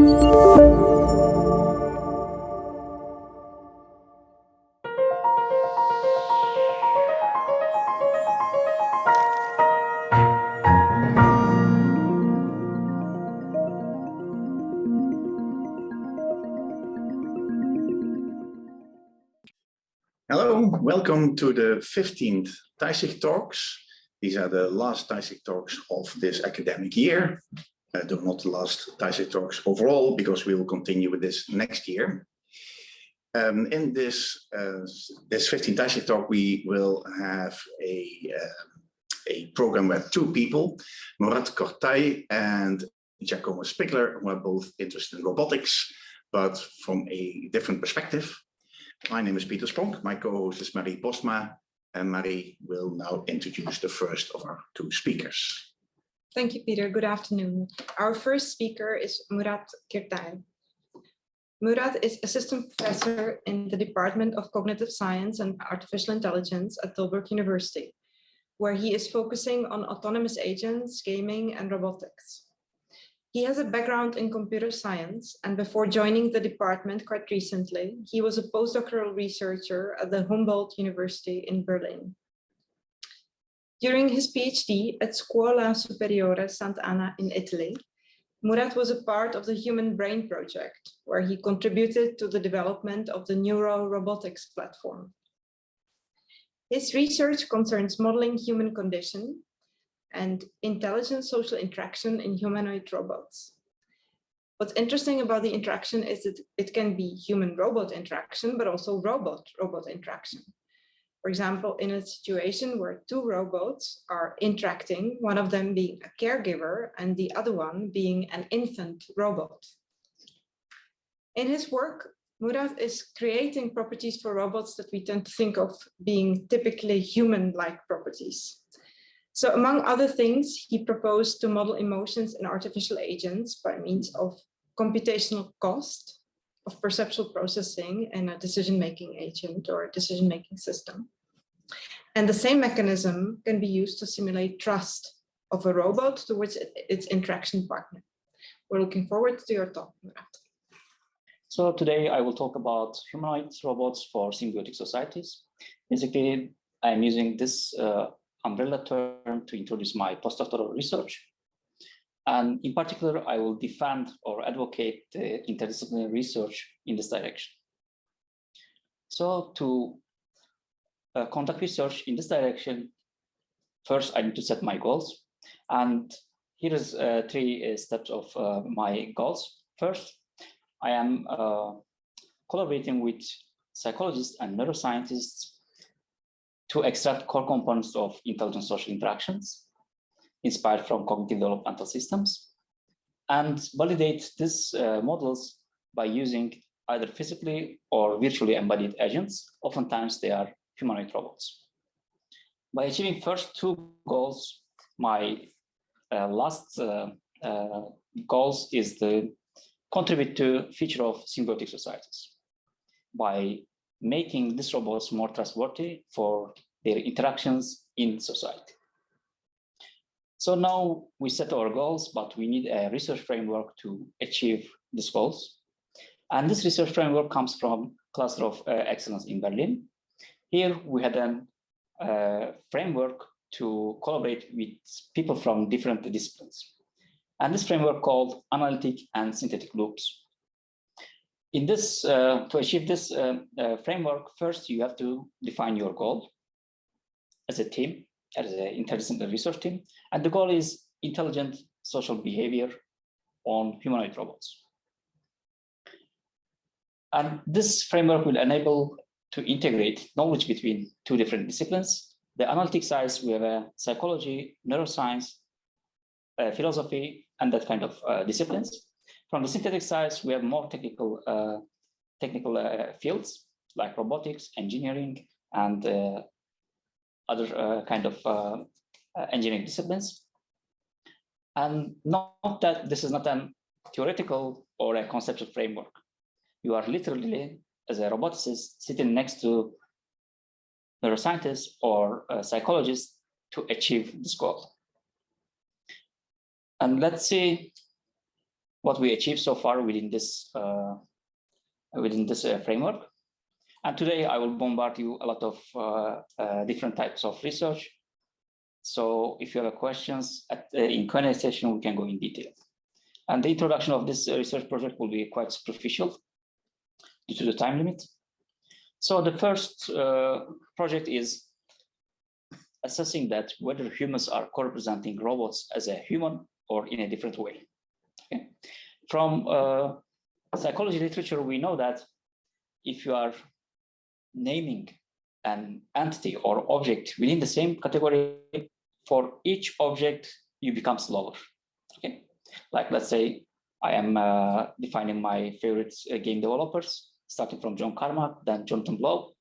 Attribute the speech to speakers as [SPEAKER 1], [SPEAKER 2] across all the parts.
[SPEAKER 1] Hello, welcome to the 15th TISIC Talks. These are the last TISIC Talks of this academic year. Uh, though not the last Talks overall, because we will continue with this next year. Um, in this uh, this 15th TISIC Talk, we will have a, uh, a program with two people, Murat Kirtay and Giacomo Spigler, who are both interested in robotics, but from a different perspective. My name is Pieter Spronck. My co-host is Marie Postma, and Marie will now introduce the first of our two speakers.
[SPEAKER 2] Thank you, Pieter. Good afternoon. Our first speaker is Murat Kirtay. Murat is assistant professor in the Department of Cognitive Science and Artificial Intelligence at Tilburg University, where he is focusing on autonomous agents, gaming, and robotics. He has a background in computer science, and before joining the department quite recently, he was a postdoctoral researcher at the Humboldt University in Berlin. During his PhD at Scuola Superiore Sant'Anna in Italy, Murat was a part of the Human Brain Project, where he contributed to the development of the Neuro Robotics platform. His research concerns modeling human condition and intelligent social interaction in humanoid robots. What's interesting about the interaction is that it can be human-robot interaction, but also robot-robot interaction. For example, in a situation where two robots are interacting, one of them being a caregiver and the other one being an infant robot. In his work, Murat is creating properties for robots that we tend to think of being typically human-like properties. So among other things, he proposed to model emotions in artificial agents by means of computational cost of perceptual processing in a decision-making agent or decision-making system. And the same mechanism can be used to simulate trust of a robot towards its interaction partner. We're looking forward to your talk, Murat.
[SPEAKER 3] So today I will talk about humanoid robots for symbiotic societies. Basically, I'm using this uh, umbrella term to introduce my postdoctoral research. And in particular, I will defend or advocate the interdisciplinary research in this direction. So to uh, conduct research in this direction, first I need to set my goals. And here is uh, three uh, steps of uh, my goals. First, I am uh, collaborating with psychologists and neuroscientists to extract core components of intelligent social interactions inspired from cognitive developmental systems and validate these uh, models by using either physically or virtually embodied agents. Oftentimes they are humanoid robots. By achieving first two goals, my uh, last uh, uh goals is to contribute to future of symbiotic societies by making these robots more trustworthy for their interactions in society. So now we set our goals, but we need a research framework to achieve these goals. And this research framework comes from Cluster of uh, Excellence in Berlin. Here we had a uh, framework to collaborate with people from different disciplines. And this framework called analytic and synthetic loops. In this, uh, to achieve this uh, uh, framework, first you have to define your goal as a team, as an interdisciplinary research team. And the goal is intelligent social behavior on humanoid robots. And this framework will enable to integrate knowledge between two different disciplines. The analytic side, we have a psychology, neuroscience, philosophy, and that kind of uh, disciplines. From the synthetic side, we have more technical uh, technical uh, fields like robotics, engineering, and uh, other uh, kind of engineering disciplines. And not that this is not a theoretical or a conceptual framework. You are literally, as a roboticist, sitting next to neuroscientists or psychologists to achieve this goal. And let's see what we achieved so far within this uh, within this uh, framework. And today I will bombard you a lot of uh, uh, different types of research. So if you have questions at, uh, in Q&A session, we can go in detail. And the introduction of this research project will be quite superficial due to the time limit. So the first uh, project is assessing that whether humans are co-representing robots as a human or in a different way. Okay. From uh, psychology literature, we know that if you are naming an entity or object within the same category, for each object, you become slower. Okay, like let's say I am uh, defining my favorite uh, game developers, starting from John Carmack, then Jonathan Blow.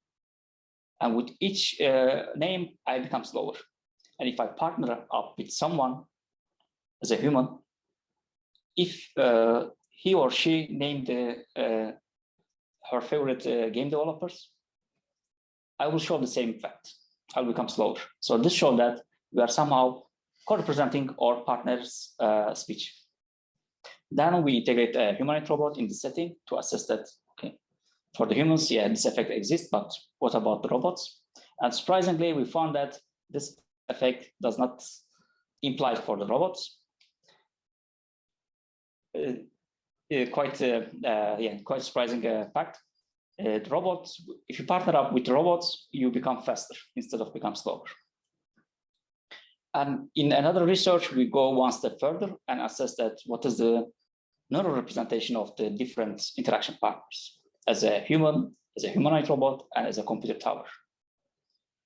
[SPEAKER 3] And with each uh, name, I become slower. And if I partner up with someone as a human, if uh, he or she named uh, her favorite uh, game developers, I will show the same effect. I'll become slower. So this shows that we are somehow co-representing our partner's uh, speech. Then we integrate a humanoid robot in the setting to assess that, okay, for the humans, yeah, this effect exists, but what about the robots? And surprisingly, we found that this effect does not imply for the robots. Uh, uh, quite, uh, uh, yeah, quite surprising uh, fact. Uh, robots, if you partner up with robots, you become faster instead of become slower. And in another research, we go one step further and assess that what is the neural representation of the different interaction partners as a human, as a humanoid robot, and as a computer tower.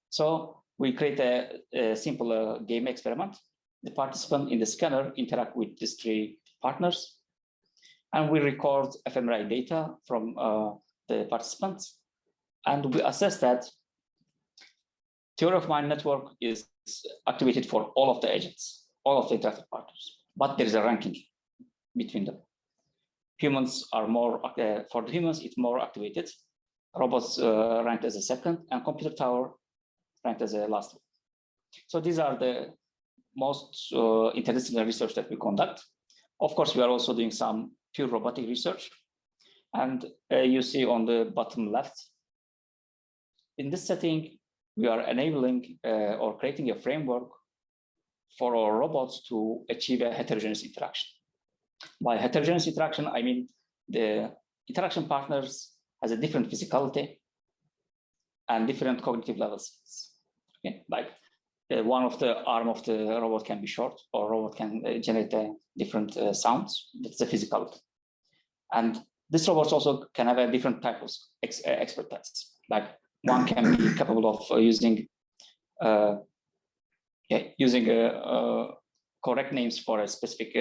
[SPEAKER 3] So we create a, a simple uh, game experiment. The participant in the scanner interact with these three partners, and we record fMRI data from uh, the participants, and we assess that theory of mind network is activated for all of the agents, all of the interactive partners, but there is a ranking between them. Humans are more, uh, for the humans, it's more activated. Robots uh, ranked as a second and computer tower ranked as a last one. So these are the most uh, interdisciplinary research that we conduct. Of course, we are also doing some pure robotic research. And uh, you see on the bottom left, in this setting, we are enabling uh, or creating a framework for our robots to achieve a heterogeneous interaction. By heterogeneous interaction, I mean the interaction partners has a different physicality and different cognitive levels. Okay, like uh, one of the arm of the robot can be short or robot can uh, generate uh, different uh, sounds. That's the physicality. And this robots also can have a different type of ex uh, expertise. Like one can be capable of uh, using uh, yeah, using uh, correct names for a specific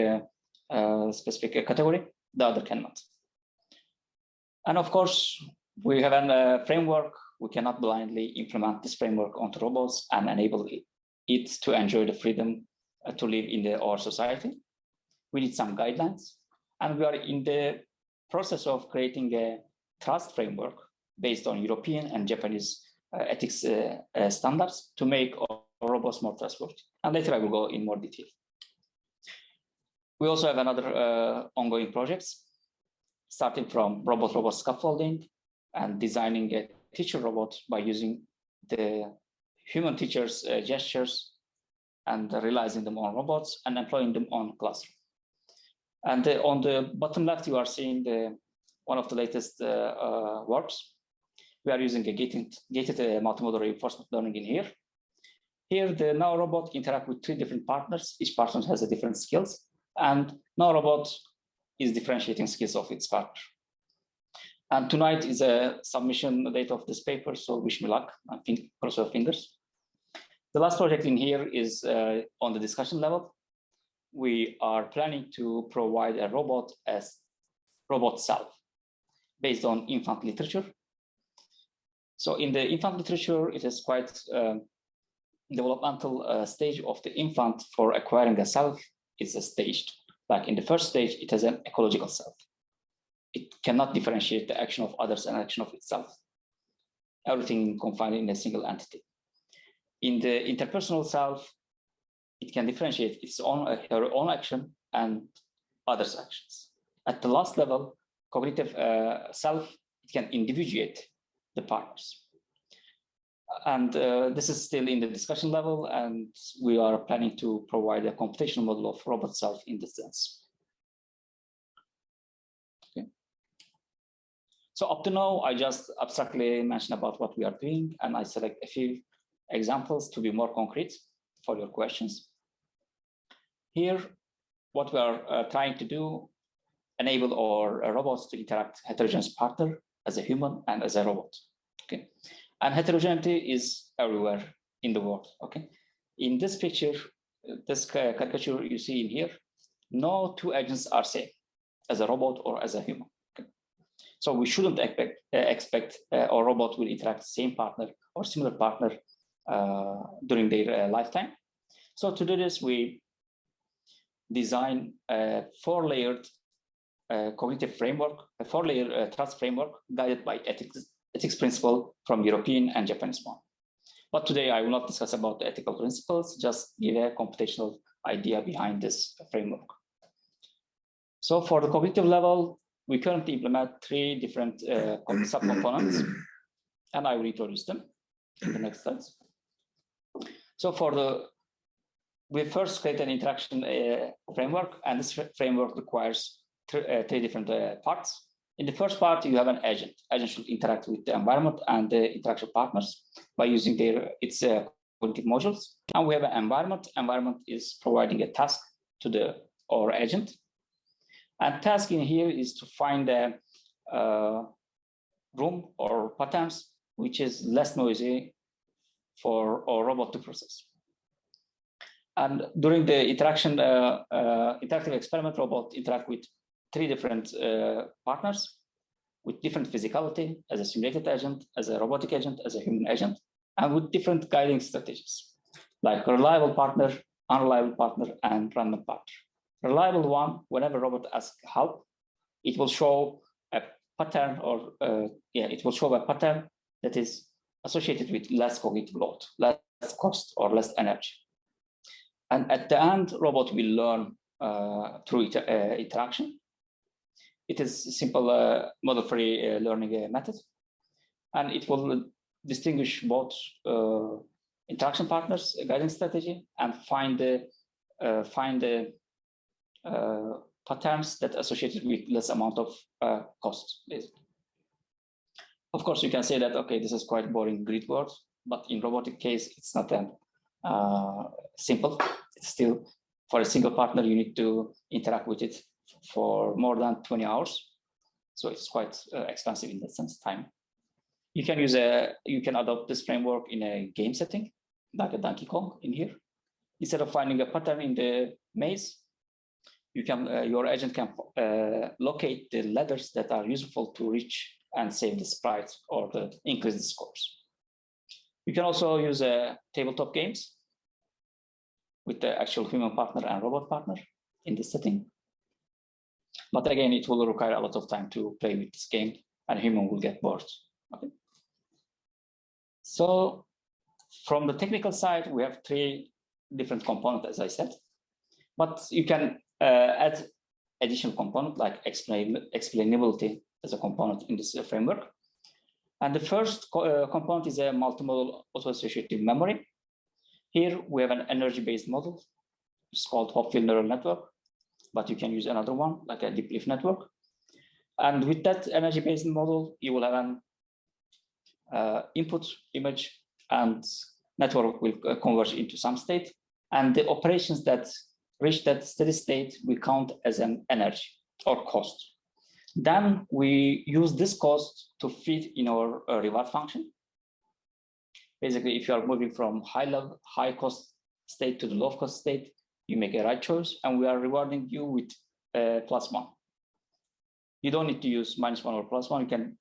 [SPEAKER 3] specific category. The other cannot. And of course, we have a framework. We cannot blindly implement this framework onto robots and enable it, it to enjoy the freedom to live in the, our society. We need some guidelines, and we are in the process of creating a trust framework based on European and Japanese uh, ethics uh, uh, standards to make robots more trustworthy. And later I will go in more detail. We also have another ongoing projects, starting from robot-robot scaffolding and designing a teacher robot by using the human teachers' uh, gestures and realizing them on robots and employing them on classroom. And uh, on the bottom left, you are seeing the one of the latest uh, works we are using a gated, gated uh, multimodal reinforcement learning in here. Here, the Nao robot interact with three different partners. Each partner has a different skills, and Nao robot is differentiating skills of its partner. And tonight is a submission date of this paper, so wish me luck. Think cross your fingers. The last project in here is uh, on the discussion level. We are planning to provide a robot as robot self based on infant literature so in the infant literature, it is quite uh, developmental uh, stage of the infant for acquiring a self is a staged. Like in the first stage, it has an ecological self. It cannot differentiate the action of others and action of itself. Everything confined in a single entity. In the interpersonal self, it can differentiate its own, her own action and others' actions. At the last level, cognitive uh, self it can individuate the partners. And uh, this is still in the discussion level, and we are planning to provide a computational model of robot self in this sense. Okay. So up to now, I just abstractly mentioned about what we are doing, and I select a few examples to be more concrete for your questions. Here, what we are uh, trying to do, enable our uh, robots to interact heterogeneous partner as a human and as a robot. Okay, and heterogeneity is everywhere in the world. Okay, in this picture, this caricature you see in here, no two agents are same as a robot or as a human. Okay? So we shouldn't expect uh, expect uh, our robot will interact same partner or similar partner uh, during their uh, lifetime. So to do this, we design a four-layered uh, cognitive framework, a four-layer uh, trust framework guided by ethics, ethics principle from European and Japanese one. But today I will not discuss about the ethical principles, just give a computational idea behind this framework. So for the cognitive level, we currently implement three different uh, subcomponents, and I will introduce them in the next slides. So for the, we first create an interaction uh, framework, and this framework requires th uh, three different uh, parts. In the first part, you have an agent. Agent should interact with the environment and the interaction partners by using their its uh, cognitive modules. And we have an environment. Environment is providing a task to the or agent. And task in here is to find a uh, room or patterns which is less noisy for our robot to process. And during the interaction, uh, uh, interactive experiment robot interact with three different uh, partners with different physicality as a simulated agent, as a robotic agent, as a human agent, and with different guiding strategies, like reliable partner, unreliable partner, and random partner. Reliable one, whenever robot asks help, it will show a pattern or, uh, yeah, it will show a pattern that is associated with less cognitive load, less cost, or less energy. And at the end, robot will learn uh, through it, uh, interaction. It is simple uh, model-free uh, learning uh, method, and it will distinguish both interaction partners, guiding strategy, and find the find the patterns that associated with less amount of cost. Of course, you can say that, okay, this is quite boring grid worlds, but in robotic case, it's not that uh, simple. It's still, for a single partner, you need to interact with it for more than 20 hours. So it's quite uh, expensive in that sense, time. You can use a, you can adopt this framework in a game setting, like a Donkey Kong in here. Instead of finding a pattern in the maze, you can, uh, your agent can uh, locate the ladders that are useful to reach and save the sprite or the increase the scores. You can also use uh, tabletop games with the actual human partner and robot partner in this setting. But again, it will require a lot of time to play with this game and human will get bored. Okay. So from the technical side, we have three different components, as I said, but you can uh, add additional component like explain, explainability as a component in this uh, framework. And the first co uh, component is a multimodal auto-associative memory. Here we have an energy-based model. It's called Hopfield neural network but you can use another one like a deep belief network. And with that energy-based model, you will have an uh, input image and network will uh, converge into some state. And the operations that reach that steady state, we count as an energy or cost. Then we use this cost to fit in our uh, reward function. Basically, if you are moving from high level, high cost state to the low cost state, you make a right choice and we are rewarding you with uh, plus one. You don't need to use minus one or plus one. You can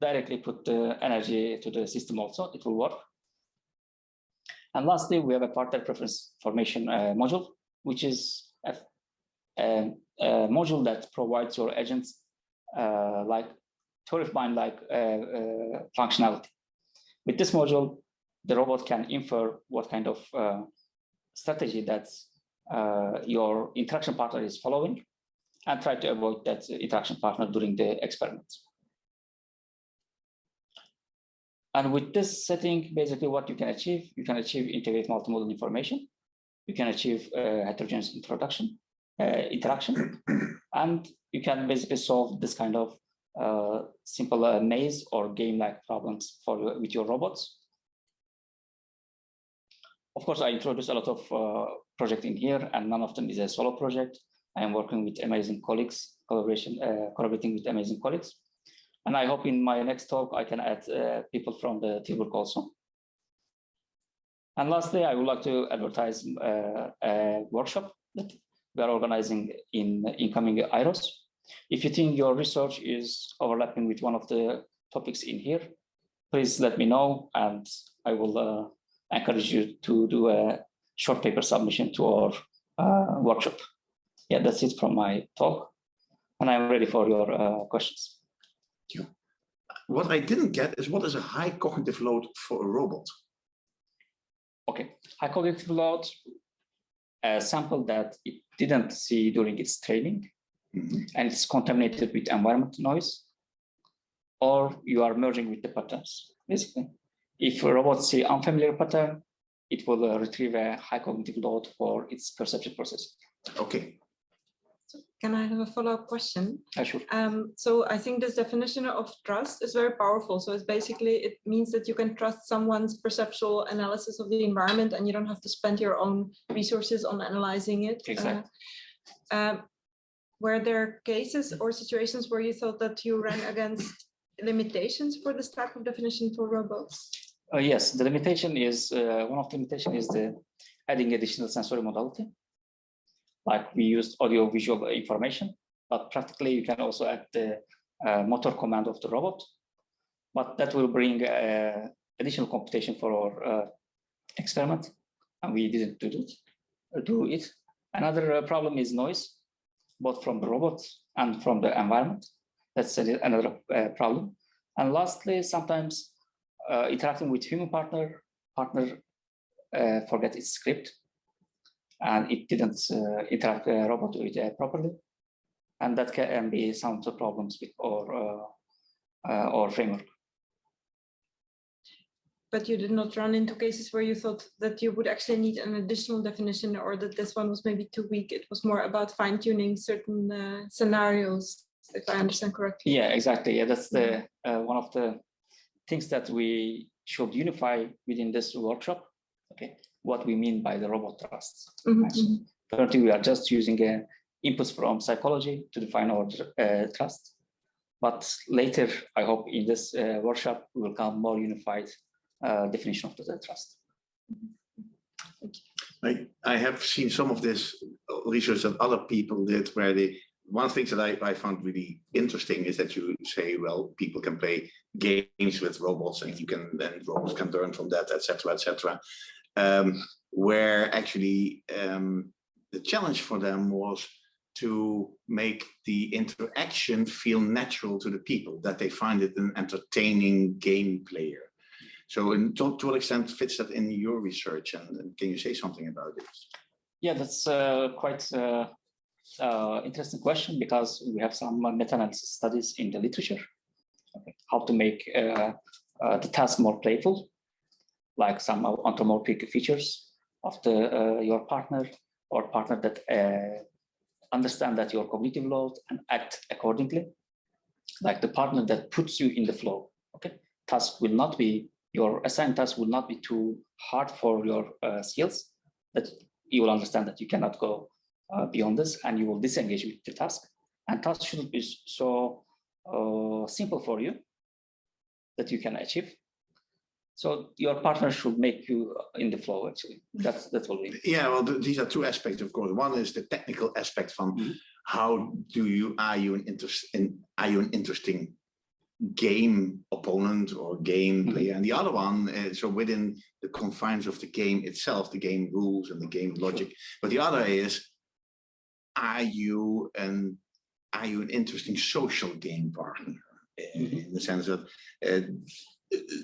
[SPEAKER 3] directly put the energy to the system also. It will work. And lastly, we have a partner preference formation uh, module, which is a, a, a, module that provides your agents like theory of mind like uh, uh, functionality. With this module, the robot can infer what kind of uh, strategy that uh, your interaction partner is following. and try to avoid that interaction partner during the experiment. And with this setting, basically what you can achieve, you can achieve integrate multimodal information. You can achieve uh, heterogeneous introduction, uh, interaction, and you can basically solve this kind of uh, simple uh, maze or game-like problems for with your robots. Of course, I introduced a lot of uh, project in here, and none of them is a solo project. I am working with amazing colleagues, collaboration, uh, collaborating with amazing colleagues. And I hope in my next talk, I can add uh, people from the teamwork also. And lastly, I would like to advertise uh, a workshop that we are organizing in incoming IROS. If you think your research is overlapping with one of the topics in here, please let me know and I will uh, encourage you to do a short paper submission to our uh, workshop. Yeah, that's it from my talk. And I'm ready for your uh, questions.
[SPEAKER 1] What I didn't get is what is a high cognitive load for a robot?
[SPEAKER 3] Okay, high cognitive load, a sample that it didn't see during its training
[SPEAKER 1] Mhm.
[SPEAKER 3] and it's contaminated with environment noise, or you are merging with the patterns, basically. If a robot see an unfamiliar pattern, it will uh, retrieve a high cognitive load for its perception process.
[SPEAKER 1] Okay,
[SPEAKER 2] Can I have a follow-up question?
[SPEAKER 3] Uh, sure.
[SPEAKER 2] Um, so I think this definition of trust is very powerful. So it's basically, it means that you can trust someone's perceptual analysis of the environment and you don't have to spend your own resources on analyzing it. Uh,
[SPEAKER 3] Exactly.
[SPEAKER 2] um, Were there cases or situations where you thought that you ran against limitations for this type of definition for robots?
[SPEAKER 3] Uh, yes, the limitation is, uh, one of the limitation is the adding additional sensory modality. Like we used audio visual information, but practically you can also add the uh, motor command of the robot. But that will bring uh, additional computation for our uh, experiment, and we didn't do it. Do it. Another uh, problem is noise, both from the robot and from the environment. That's another uh, problem. And lastly, sometimes uh, interacting with human partner, partner uh, forget its script and it didn't uh, interact uh, robot with it properly. And that can be some of the problems with our, uh, uh, our framework.
[SPEAKER 2] But you did not run into cases where you thought that you would actually need an additional definition or that this one was maybe too weak. It was more about fine tuning certain uh, scenarios, if I understand correctly.
[SPEAKER 3] Yeah, exactly. Yeah, that's the uh, one of the things that we should unify within this workshop. Okay, what we mean by the robot trust.
[SPEAKER 2] Mhm,
[SPEAKER 3] Nice.
[SPEAKER 2] mhm.
[SPEAKER 3] Currently, we are just using uh, inputs from psychology to define our uh, trust. But later, I hope in this uh, workshop, we will come more unified uh, definition of the trust.
[SPEAKER 1] thank I, I have seen some of this research that other people did where they, one thing that I, I found really interesting is that you say, well, people can play games with robots and you can, then robots can learn from that, et cetera, et cetera. Um, where actually um, the challenge for them was to make the interaction feel natural to the people, that they find it an entertaining game player. So in, to, to what extent fits that in your research and, and can you say something about it?
[SPEAKER 3] Yeah, that's uh, quite uh, uh, interesting question because we have some meta-analysis studies in the literature. Okay. How to make uh, uh, the task more playful, like some anthropomorphic features of the uh, your partner or partner that understand that your cognitive load and act accordingly. Like the partner that puts you in the flow. Okay, task will not be your assigned task will not be too hard for your uh, skills. That you will understand that you cannot go uh, beyond this, and you will disengage with the task. And task should be so uh, simple for you that you can achieve. So your partner should make you in the flow. Actually, that's that's what we.
[SPEAKER 1] Yeah, well, th- these are two aspects, of course. One is the technical aspect from
[SPEAKER 3] Mhm.
[SPEAKER 1] how do you are you an interest in are you an interesting game opponent or game
[SPEAKER 3] Mhm.
[SPEAKER 1] player, and the other one, uh, so within the confines of the game itself, the game rules and the game logic. But the other is, are you an are you an interesting social game partner? Uh,
[SPEAKER 3] Mhm.
[SPEAKER 1] In the sense that. Uh,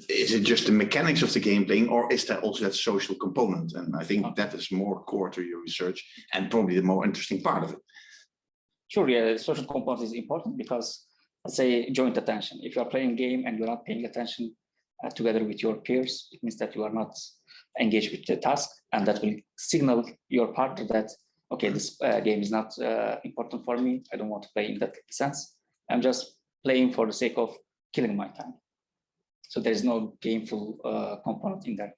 [SPEAKER 1] is it just the mechanics of the game playing or is there also that social component and i think that is more core to your research and probably the more interesting part of it
[SPEAKER 3] Sure, yeah, the social component is important because say joint attention. If you are playing game and you're not paying attention uh, together with your peers, it means that you are not engaged with the task and that will signal your partner that, okay, this uh, game is not uh, important for me. I don't want to play in that sense. I'm just playing for the sake of killing my time. So there's no gameful uh, component in there.